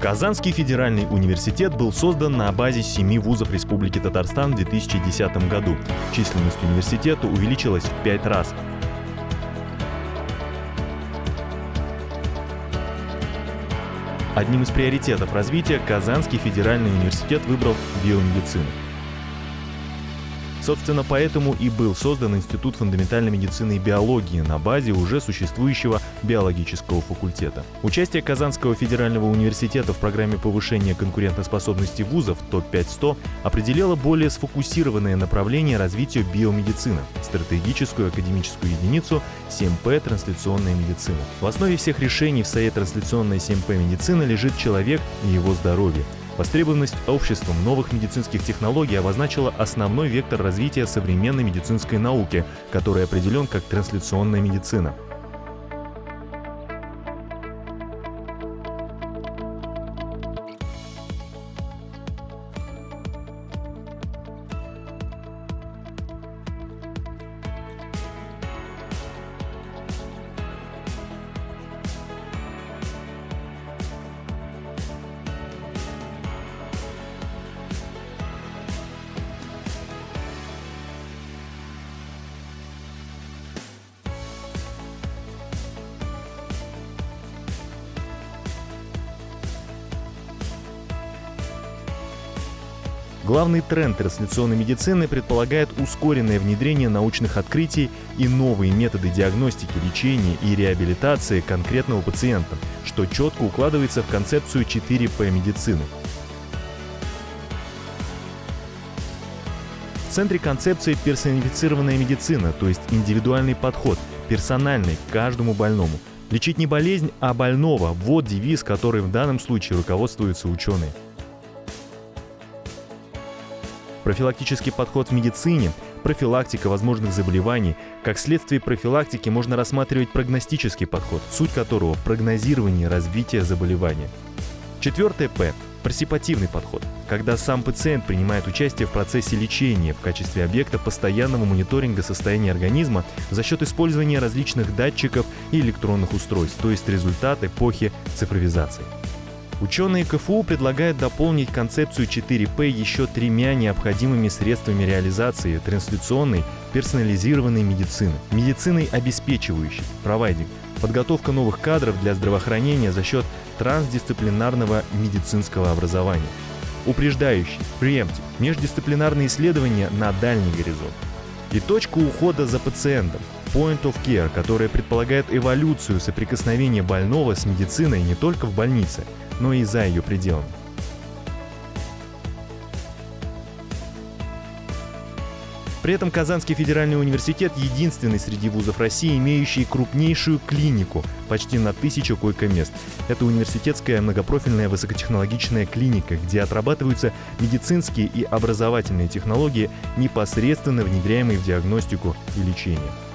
Казанский федеральный университет был создан на базе семи вузов Республики Татарстан в 2010 году. Численность университета увеличилась в пять раз. Одним из приоритетов развития Казанский федеральный университет выбрал биомедицину. Собственно, поэтому и был создан Институт фундаментальной медицины и биологии на базе уже существующего биологического факультета. Участие Казанского федерального университета в программе повышения конкурентоспособности вузов ТОП-5-100 определило более сфокусированное направление развития биомедицины – стратегическую академическую единицу 7П «Трансляционная медицина». В основе всех решений в САЕ «Трансляционная 7П медицина» лежит человек и его здоровье – Востребованность обществом новых медицинских технологий обозначила основной вектор развития современной медицинской науки, который определен как трансляционная медицина. Главный тренд трансляционной медицины предполагает ускоренное внедрение научных открытий и новые методы диагностики, лечения и реабилитации конкретного пациента, что четко укладывается в концепцию 4P медицины. В центре концепции персонифицированная медицина, то есть индивидуальный подход, персональный к каждому больному. Лечить не болезнь, а больного – вот девиз, который в данном случае руководствуются ученые. Профилактический подход в медицине, профилактика возможных заболеваний. Как следствие профилактики можно рассматривать прогностический подход, суть которого в прогнозировании развития заболевания. Четвертое П – парсипативный подход, когда сам пациент принимает участие в процессе лечения в качестве объекта постоянного мониторинга состояния организма за счет использования различных датчиков и электронных устройств, то есть результат эпохи цифровизации. Ученые КФУ предлагают дополнить концепцию 4П еще тремя необходимыми средствами реализации трансляционной персонализированной медицины. Медициной обеспечивающей, провайдинг, подготовка новых кадров для здравоохранения за счет трансдисциплинарного медицинского образования. Упреждающий, preemptive, междисциплинарные исследования на дальний горизонт. И точка ухода за пациентом, Point of Care, которая предполагает эволюцию соприкосновения больного с медициной не только в больнице – но и за ее пределами. При этом Казанский федеральный университет единственный среди вузов России, имеющий крупнейшую клинику, почти на тысячу койко-мест. Это университетская многопрофильная высокотехнологичная клиника, где отрабатываются медицинские и образовательные технологии, непосредственно внедряемые в диагностику и лечение.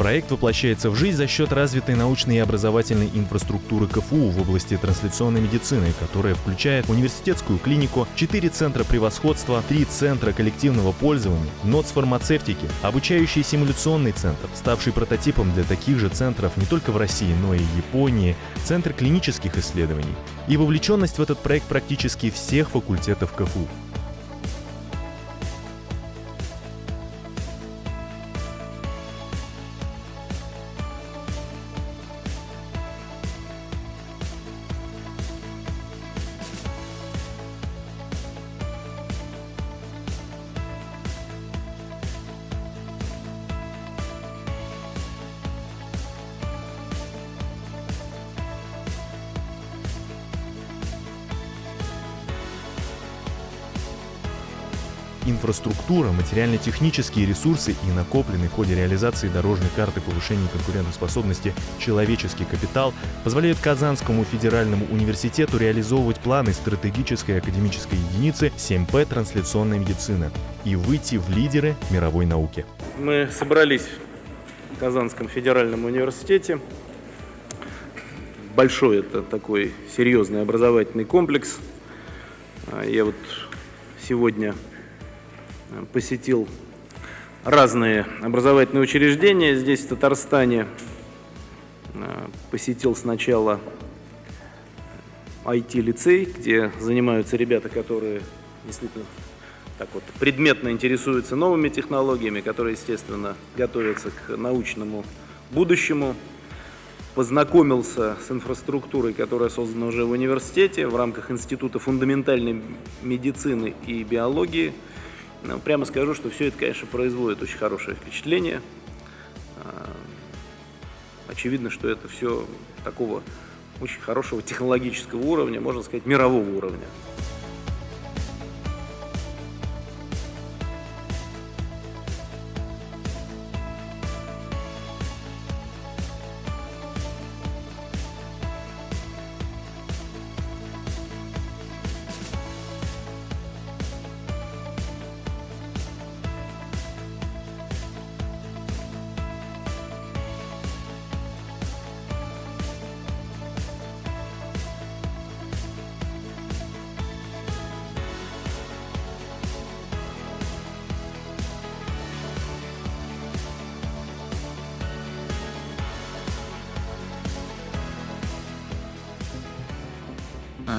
Проект воплощается в жизнь за счет развитой научной и образовательной инфраструктуры КФУ в области трансляционной медицины, которая включает университетскую клинику, 4 центра превосходства, 3 центра коллективного пользования, НОЦ фармацевтики, обучающий симуляционный центр, ставший прототипом для таких же центров не только в России, но и Японии, центр клинических исследований и вовлеченность в этот проект практически всех факультетов КФУ. Инфраструктура, материально-технические ресурсы и накопленный в ходе реализации дорожной карты повышения конкурентоспособности человеческий капитал позволяют Казанскому федеральному университету реализовывать планы стратегической академической единицы 7П «Трансляционная медицина» и выйти в лидеры мировой науки. Мы собрались в Казанском федеральном университете. Большой это такой серьезный образовательный комплекс. Я вот сегодня посетил разные образовательные учреждения здесь, в Татарстане. Э, посетил сначала IT-лицей, где занимаются ребята, которые действительно так вот предметно интересуются новыми технологиями, которые, естественно, готовятся к научному будущему. Познакомился с инфраструктурой, которая создана уже в университете в рамках Института фундаментальной медицины и биологии – прямо скажу, что все это, конечно, производит очень хорошее впечатление. А, очевидно, что это все такого очень хорошего технологического уровня, можно сказать, мирового уровня.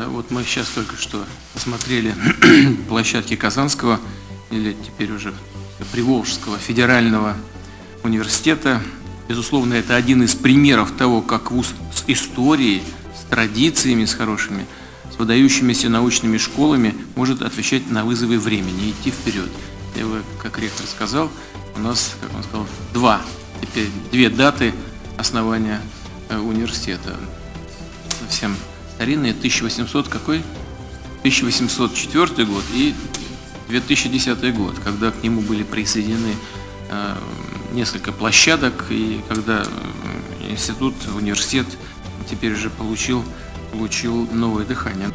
Вот мы сейчас только что посмотрели площадки Казанского, или теперь уже Приволжского федерального университета. Безусловно, это один из примеров того, как вуз с историей, с традициями, с хорошими, с выдающимися научными школами может отвечать на вызовы времени, идти вперед. Я бы, как ректор сказал, у нас, как он сказал, два, теперь две даты основания э, университета. Всем старинные 1800 какой? 1804 год и 2010 год, когда к нему были присоединены э, несколько площадок, и когда э, институт, университет теперь уже получил, получил новое дыхание.